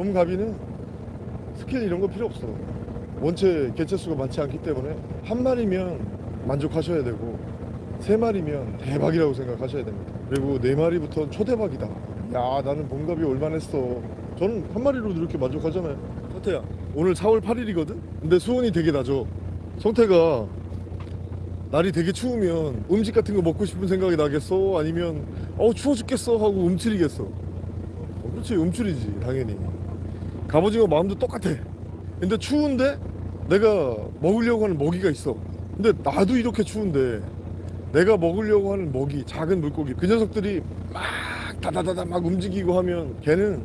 봄가비는 스킬 이런 거 필요 없어. 원체 개체수가 많지 않기 때문에 한 마리면 만족하셔야 되고 세 마리면 대박이라고 생각하셔야 됩니다. 그리고 네 마리부터는 초대박이다. 야 나는 봄가비 올만했어. 저는 한 마리로도 이렇게 만족하잖아요. 성태야. 오늘 4월 8일이거든? 근데 수온이 되게 낮아. 성태가 날이 되게 추우면 음식 같은 거 먹고 싶은 생각이 나겠어? 아니면 어 추워 죽겠어. 하고 움츠리겠어. 어, 그렇지. 움츠리지 당연히 갑오징어 마음도 똑같아. 근데 추운데 내가 먹으려고 하는 먹이가 있어. 근데 나도 이렇게 추운데 내가 먹으려고 하는 먹이 작은 물고기 그 녀석들이 막 다다다다 막 움직이고 하면 걔는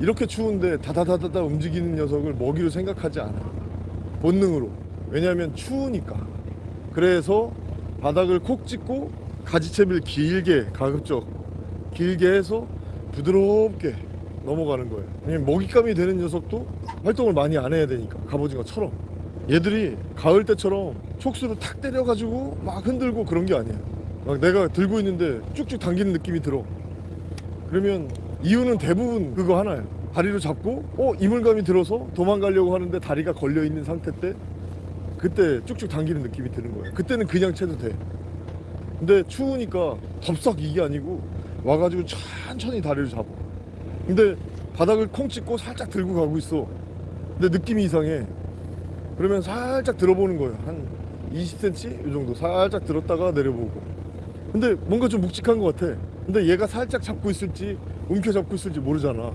이렇게 추운데 다다다다다 움직이는 녀석을 먹이로 생각하지 않아. 본능으로. 왜냐하면 추우니까. 그래서 바닥을 콕 찍고 가지채비를 길게 가급적 길게 해서 부드럽게 넘어가는 거예요. 왜냐면 먹잇감이 되는 녀석도 활동을 많이 안 해야 되니까 갑오징어처럼. 얘들이 가을 때처럼 촉수를 탁 때려가지고 막 흔들고 그런 게 아니에요. 막 내가 들고 있는데 쭉쭉 당기는 느낌이 들어. 그러면 이유는 대부분 그거 하나예요. 다리로 잡고 어 이물감이 들어서 도망가려고 하는데 다리가 걸려 있는 상태 때 그때 쭉쭉 당기는 느낌이 드는 거예요. 그때는 그냥 채도 돼. 근데 추우니까 덥석 이게 아니고 와가지고 천천히 다리를 잡아 근데 바닥을 콩 찍고 살짝 들고 가고 있어. 근데 느낌이 이상해. 그러면 살짝 들어보는 거예요 한 20cm 이 정도 살짝 들었다가 내려보고. 근데 뭔가 좀 묵직한 것 같아. 근데 얘가 살짝 잡고 있을지 움켜 잡고 있을지 모르잖아.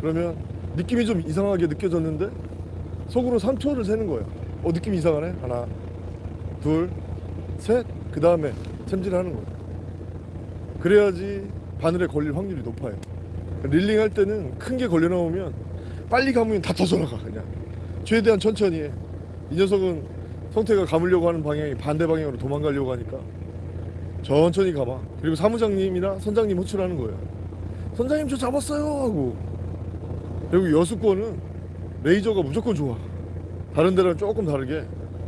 그러면 느낌이 좀 이상하게 느껴졌는데 속으로 3초를 세는 거예요 어 느낌이 이상하네. 하나 둘셋그 다음에 챔질을 하는 거예요 그래야지 바늘에 걸릴 확률이 높아요 릴링 할 때는 큰 게 걸려 나오면 빨리 감으면 다 터져나가 그냥. 최대한 천천히 해. 이 녀석은 성태가 감으려고 하는 방향이 반대 방향으로 도망가려고 하니까 천천히 감아 그리고 사무장님이나 선장님 호출하는 거예요. 선장님 저 잡았어요! 하고. 그리고 여수권은 레이저가 무조건 좋아. 다른 데랑 조금 다르게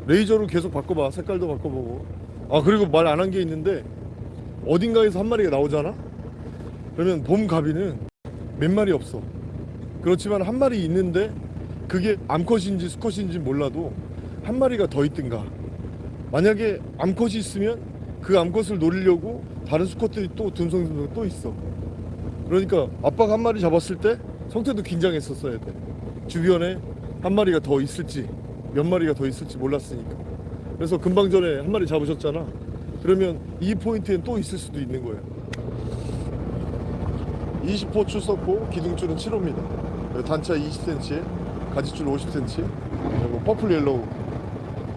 레이저로 계속 바꿔봐. 색깔도 바꿔보고. 아 그리고 말 안 한 게 있는데 어딘가에서 한 마리가 나오잖아? 그러면 봄 가비는 몇 마리 없어. 그렇지만 한 마리 있는데 그게 암컷인지 수컷인지 몰라도 한 마리가 더 있든가. 만약에 암컷이 있으면 그 암컷을 노리려고 다른 수컷들이 또 듬성듬성 또 있어. 그러니까 아빠가 한 마리 잡았을 때 성태도 긴장했었어야 돼. 주변에 한 마리가 더 있을지 몇 마리가 더 있을지 몰랐으니까. 그래서 금방 전에 한 마리 잡으셨잖아. 그러면 이 포인트엔 또 있을 수도 있는 거예요 20호 줄 썼고 기둥줄은 7호입니다. 단차 20cm에 가지줄 50cm 그리고 purple yellow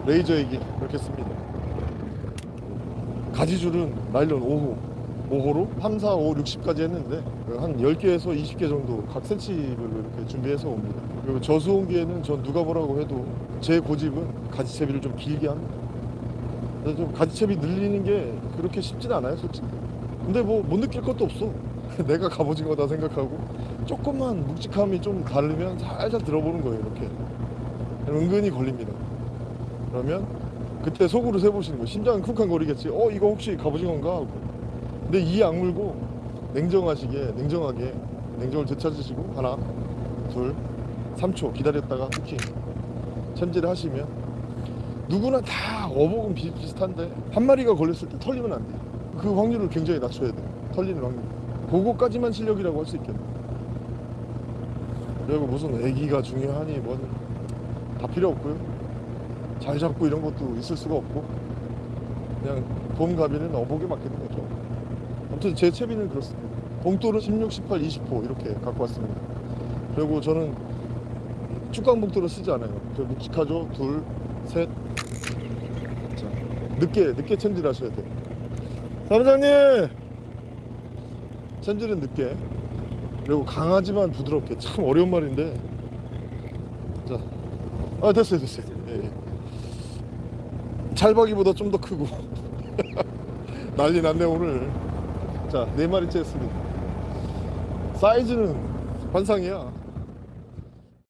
레이저 얘기 이렇게 씁니다. 가지줄은 나일론 5호 5호로 3, 4, 5, 60까지 했는데 한 10개에서 20개 정도 각 센치별로 이렇게 준비해서 옵니다. 그리고 저수온기에는 전 누가 뭐라고 해도 제 고집은 가지채비를 좀 길게 합니다. 좀 가지채비 늘리는 게 그렇게 쉽진 않아요 솔직히. 근데 뭐 못 느낄 것도 없어 내가 갑오징어다 생각하고 조금만 묵직함이 좀 다르면 살살 들어보는 거예요 이렇게. 은근히 걸립니다. 그러면 그때 속으로 세보시는 거예요. 심장은 쿵쾅거리겠지. 어 이거 혹시 갑오징어인가? 하고. 근데 이 악물고 냉정하시게 냉정하게 냉정을 되찾으시고 하나 둘 3초 기다렸다가 후킹. 챔질 하시면 누구나 다 어복은 비슷비슷한데 한 마리가 걸렸을 때 털리면 안 돼요. 그 확률을 굉장히 낮춰야 돼요. 털리는 확률 그거까지만 실력이라고 할 수 있겠네. 그리고 무슨 애기가 중요하니 뭔다 필요 없고요. 잘 잡고 이런 것도 있을 수가 없고. 그냥 봄가비는 어복에 맡기는 거죠 아무튼 제 채비는 그렇습니다. 봉돌은 16, 18, 20호 이렇게 갖고 왔습니다. 그리고 저는 축강 봉돌을 쓰지 않아요. 저 묵직하죠? 둘, 셋. 자, 늦게 늦게 챔질 하셔야 돼요. 사무장님 챔질은 늦게. 그리고 강하지만 부드럽게. 참 어려운 말인데. 자, 아 됐어요 됐어요. 예, 예. 찰박이보다 좀 더 크고. 난리 났네 오늘. 자네 마리째 했습니다. 사이즈는 환상이야